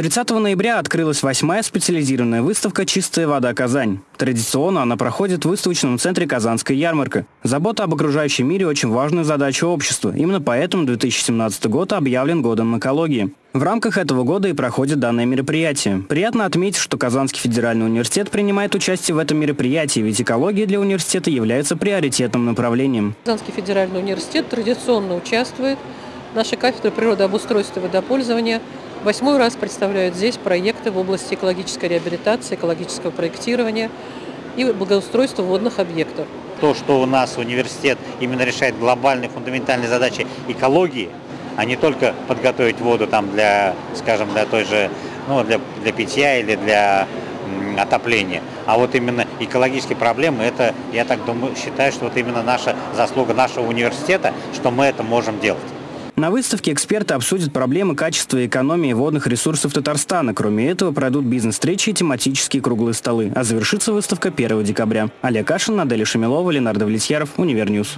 30 ноября открылась восьмая специализированная выставка «Чистая вода Казань». Традиционно она проходит в выставочном центре «Казанская ярмарка». Забота об окружающем мире очень важная задача общества. Именно поэтому 2017 год объявлен годом экологии. В рамках этого года и проходит данное мероприятие. Приятно отметить, что Казанский федеральный университет принимает участие в этом мероприятии, ведь экология для университета является приоритетным направлением. Казанский федеральный университет традиционно участвует. Наша кафедра природообустройства и водопользования – Восьмой раз представляют здесь проекты в области экологической реабилитации, экологического проектирования и благоустройства водных объектов. То, что у нас университет именно решает глобальные фундаментальные задачи экологии, а не только подготовить воду там для, скажем, для той же, ну, для, для питья или для отопления. А вот именно экологические проблемы, это, я так думаю, считаю, что вот именно наша заслуга нашего университета, что мы это можем делать. На выставке эксперты обсудят проблемы качества и экономии водных ресурсов Татарстана. Кроме этого, пройдут бизнес-встречи и тематические круглые столы. А завершится выставка 1 декабря. Олег Кашин, Наделя Шамилова, Ленардо Влетьяров, Univer News.